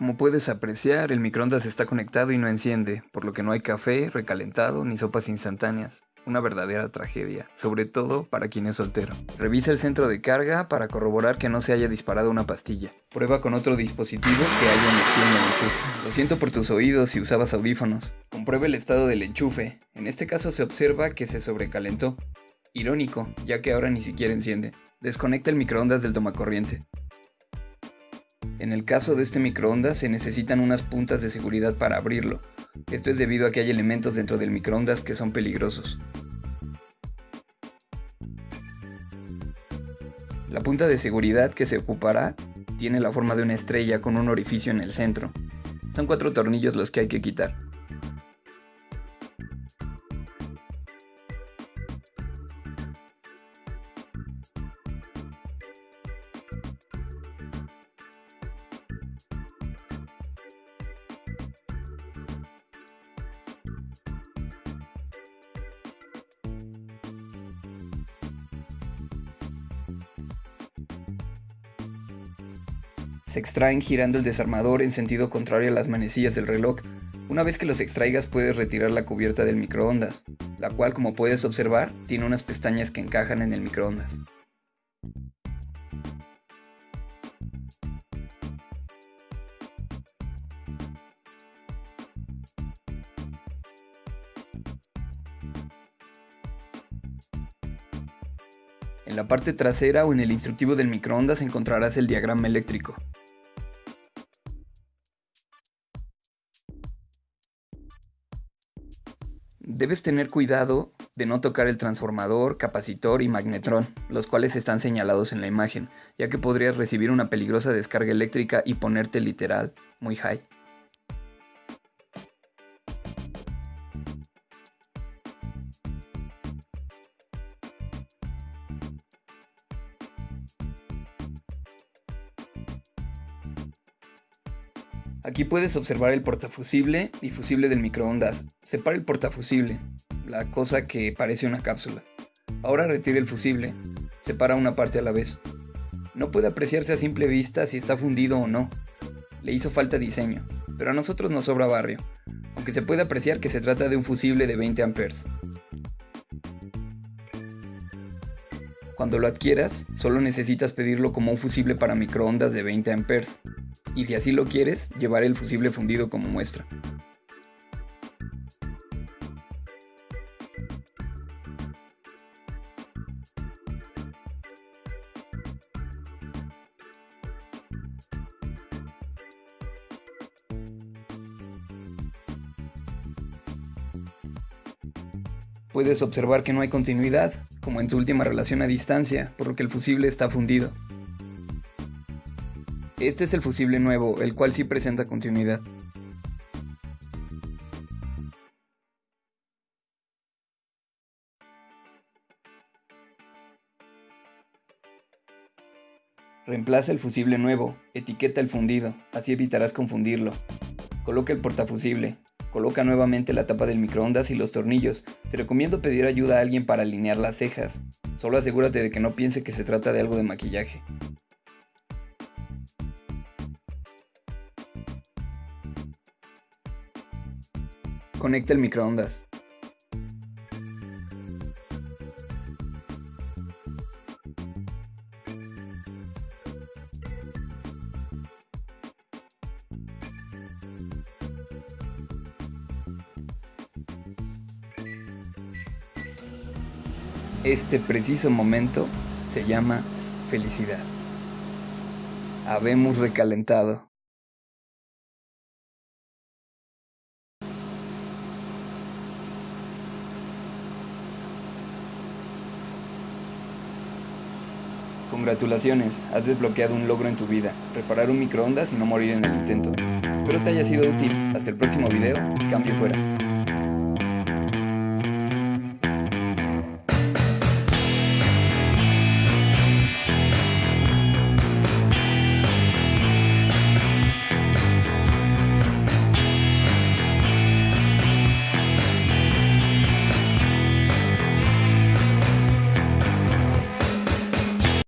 Como puedes apreciar, el microondas está conectado y no enciende, por lo que no hay café, recalentado ni sopas instantáneas. Una verdadera tragedia, sobre todo para quien es soltero. Revisa el centro de carga para corroborar que no se haya disparado una pastilla. Prueba con otro dispositivo que haya energía en el enchufe. Lo siento por tus oídos si usabas audífonos. Comprueba el estado del enchufe. En este caso se observa que se sobrecalentó. Irónico, ya que ahora ni siquiera enciende. Desconecta el microondas del tomacorriente. En el caso de este microondas se necesitan unas puntas de seguridad para abrirlo. Esto es debido a que hay elementos dentro del microondas que son peligrosos. La punta de seguridad que se ocupará tiene la forma de una estrella con un orificio en el centro. Son cuatro tornillos los que hay que quitar. Se extraen girando el desarmador en sentido contrario a las manecillas del reloj. Una vez que los extraigas puedes retirar la cubierta del microondas, la cual como puedes observar tiene unas pestañas que encajan en el microondas. En la parte trasera o en el instructivo del microondas encontrarás el diagrama eléctrico. Debes tener cuidado de no tocar el transformador, capacitor y magnetrón, los cuales están señalados en la imagen, ya que podrías recibir una peligrosa descarga eléctrica y ponerte literal muy high. Aquí puedes observar el portafusible y fusible del microondas. Separa el portafusible, la cosa que parece una cápsula. Ahora retire el fusible. Separa una parte a la vez. No puede apreciarse a simple vista si está fundido o no. Le hizo falta diseño, pero a nosotros nos sobra barrio, aunque se puede apreciar que se trata de un fusible de 20 amperes. Cuando lo adquieras, solo necesitas pedirlo como un fusible para microondas de 20 amperes y si así lo quieres, llevaré el fusible fundido como muestra. Puedes observar que no hay continuidad, como en tu última relación a distancia, por lo que el fusible está fundido. Este es el fusible nuevo, el cual sí presenta continuidad. Reemplaza el fusible nuevo, etiqueta el fundido, así evitarás confundirlo. Coloca el portafusible, coloca nuevamente la tapa del microondas y los tornillos. Te recomiendo pedir ayuda a alguien para alinear las cejas. Solo asegúrate de que no piense que se trata de algo de maquillaje. Conecta el microondas. Este preciso momento se llama felicidad. Habemos recalentado. Congratulaciones, has desbloqueado un logro en tu vida, reparar un microondas y no morir en el intento. Espero te haya sido útil. Hasta el próximo video, cambio fuera.